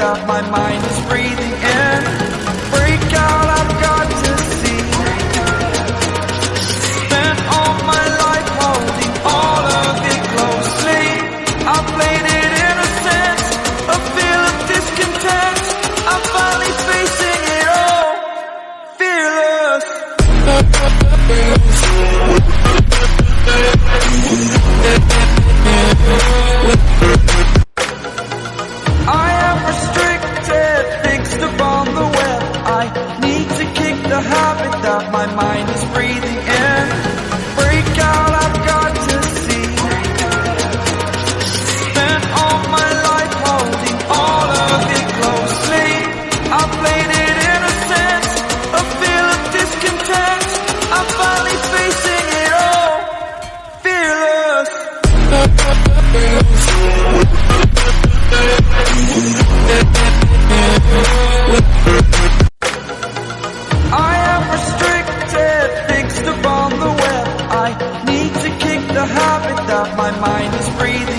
that my mind is breathing in. Break out, I've got to see. Spent all my life holding all of it closely. I played it innocent, a feel of discontent. I'm finally facing it all, fearless. The habit that my mind is breathing in. Break out, I've got to see. Spent all my life holding all of it closely. I played it innocent, a feel of discontent. I'm finally facing it all, fearless. That my mind is breathing